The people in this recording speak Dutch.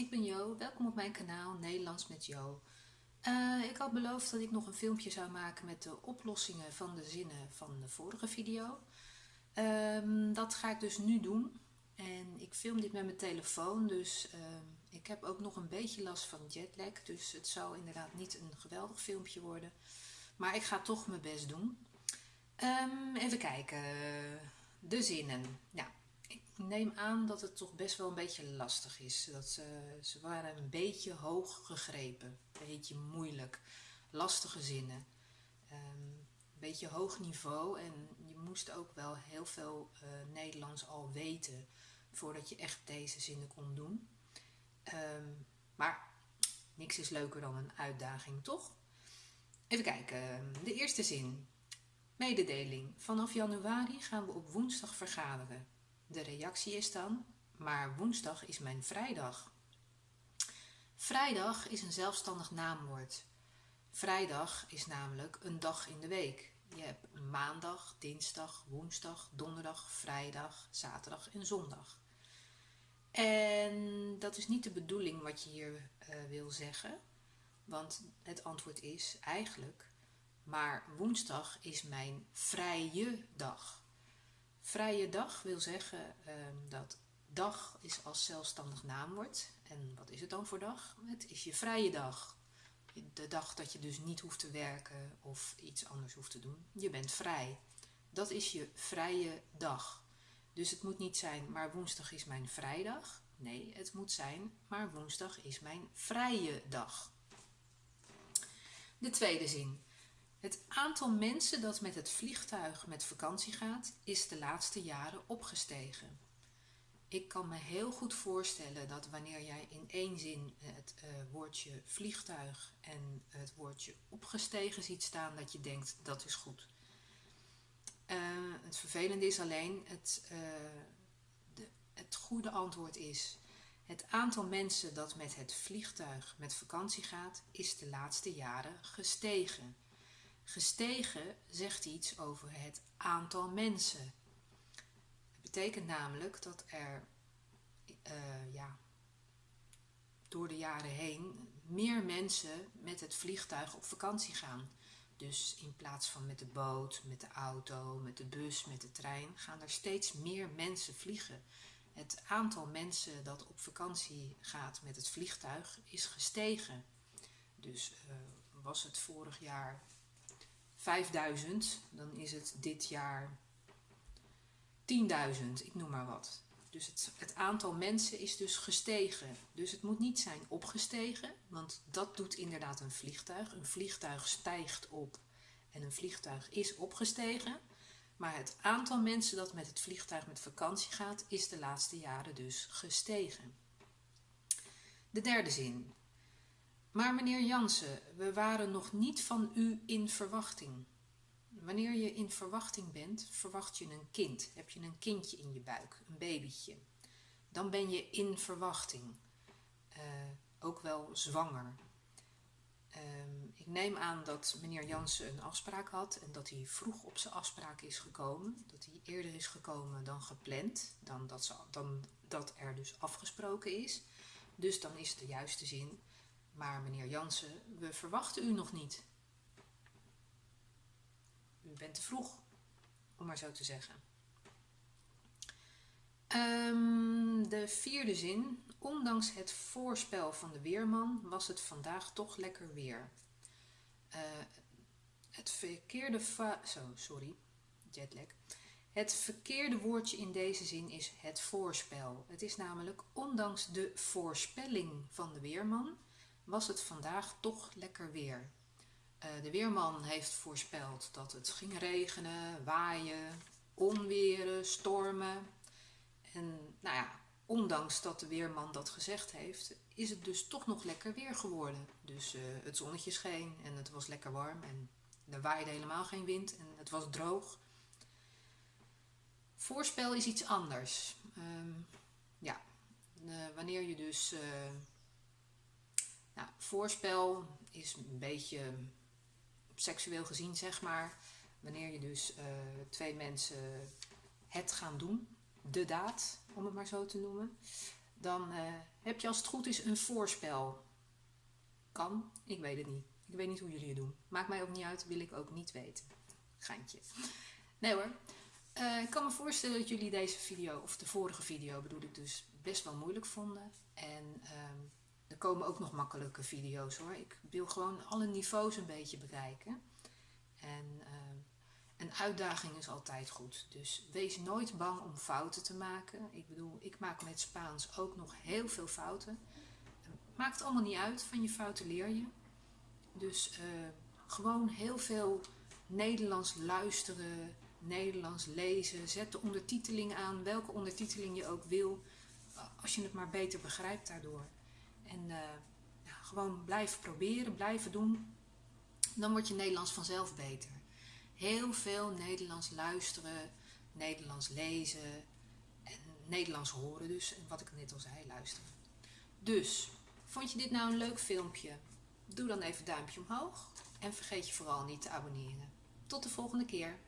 ik ben Jo. Welkom op mijn kanaal Nederlands met Jo. Uh, ik had beloofd dat ik nog een filmpje zou maken met de oplossingen van de zinnen van de vorige video. Um, dat ga ik dus nu doen. En ik film dit met mijn telefoon, dus uh, ik heb ook nog een beetje last van jetlag. Dus het zou inderdaad niet een geweldig filmpje worden. Maar ik ga toch mijn best doen. Um, even kijken. De zinnen. Ja, ik neem aan dat het toch best wel een beetje lastig is. Dat ze, ze waren een beetje hoog gegrepen, een beetje moeilijk, lastige zinnen. Um, een beetje hoog niveau en je moest ook wel heel veel uh, Nederlands al weten voordat je echt deze zinnen kon doen. Um, maar niks is leuker dan een uitdaging, toch? Even kijken, de eerste zin. Mededeling. Vanaf januari gaan we op woensdag vergaderen. De reactie is dan, maar woensdag is mijn vrijdag. Vrijdag is een zelfstandig naamwoord. Vrijdag is namelijk een dag in de week. Je hebt maandag, dinsdag, woensdag, donderdag, vrijdag, zaterdag en zondag. En dat is niet de bedoeling wat je hier uh, wil zeggen. Want het antwoord is eigenlijk, maar woensdag is mijn vrije dag. Vrije dag wil zeggen um, dat dag is als zelfstandig naamwoord. En wat is het dan voor dag? Het is je vrije dag. De dag dat je dus niet hoeft te werken of iets anders hoeft te doen. Je bent vrij. Dat is je vrije dag. Dus het moet niet zijn, maar woensdag is mijn vrijdag. Nee, het moet zijn, maar woensdag is mijn vrije dag. De tweede zin. Het aantal mensen dat met het vliegtuig met vakantie gaat, is de laatste jaren opgestegen. Ik kan me heel goed voorstellen dat wanneer jij in één zin het uh, woordje vliegtuig en het woordje opgestegen ziet staan, dat je denkt dat is goed. Uh, het vervelende is alleen, het, uh, de, het goede antwoord is, het aantal mensen dat met het vliegtuig met vakantie gaat, is de laatste jaren gestegen. Gestegen zegt iets over het aantal mensen. Het betekent namelijk dat er uh, ja, door de jaren heen meer mensen met het vliegtuig op vakantie gaan. Dus in plaats van met de boot, met de auto, met de bus, met de trein, gaan er steeds meer mensen vliegen. Het aantal mensen dat op vakantie gaat met het vliegtuig is gestegen. Dus uh, was het vorig jaar 5000, dan is het dit jaar 10.000, ik noem maar wat. Dus het, het, aantal mensen is dus gestegen. Dus het moet niet zijn opgestegen, want dat doet inderdaad een vliegtuig. Een vliegtuig stijgt op en een vliegtuig is opgestegen. Maar het aantal mensen dat met het vliegtuig met vakantie gaat, is de laatste jaren dus gestegen. De derde zin. Maar meneer Jansen, we waren nog niet van u in verwachting. Wanneer je in verwachting bent, verwacht je een kind. Heb je een kindje in je buik, een babytje. Dan ben je in verwachting. Uh, ook wel zwanger. Uh, ik neem aan dat meneer Jansen een afspraak had en dat hij vroeg op zijn afspraak is gekomen. Dat hij eerder is gekomen dan gepland, dan dat, ze, dan dat er dus afgesproken is. Dus dan is het de juiste zin maar meneer Jansen, we verwachten u nog niet. U bent te vroeg, om maar zo te zeggen. Um, de vierde zin. Ondanks het voorspel van de weerman was het vandaag toch lekker weer. Uh, het verkeerde zo, sorry, jetlag. Het verkeerde woordje in deze zin is het voorspel. Het is namelijk ondanks de voorspelling van de weerman was het vandaag toch lekker weer. Uh, de weerman heeft voorspeld dat het ging regenen, waaien, onweren, stormen. En nou ja, ondanks dat de weerman dat gezegd heeft, is het dus toch nog lekker weer geworden. Dus uh, het zonnetje scheen en het was lekker warm en er waaide helemaal geen wind en het was droog. Voorspel is iets anders. Uh, ja, uh, wanneer je dus voorspel is een beetje seksueel gezien, zeg maar. Wanneer je dus uh, twee mensen het gaan doen, de daad, om het maar zo te noemen. dan eh, heb je als het goed is een voorspel. Kan, ik weet het niet. Ik weet niet hoe jullie het doen. Maakt mij ook niet uit, wil ik ook niet weten. Geintje. Nee hoor. Uh, ik kan me voorstellen dat jullie deze video, of de vorige video bedoel ik dus, best wel moeilijk vonden. En ehm, er komen ook nog makkelijke video's hoor. Ik wil gewoon alle niveaus een beetje bereiken. En ehm, een uitdaging is altijd goed. Dus wees nooit bang om fouten te maken. Ik bedoel, ik maak met Spaans ook nog heel veel fouten. Maakt allemaal niet uit, van je fouten leer je. Dus uh, gewoon heel veel Nederlands luisteren, Nederlands lezen. Zet de ondertiteling aan, welke ondertiteling je ook wil. Als je het maar beter begrijpt daardoor. En ja, gewoon blijven proberen, blijven doen. Dan wordt je Nederlands vanzelf beter. Heel veel Nederlands luisteren, Nederlands lezen en Nederlands horen dus. Wat ik net al zei, luisteren. Dus, vond je dit nou een leuk filmpje? Doe dan even duimpje omhoog en vergeet je vooral niet te abonneren. Tot de volgende keer.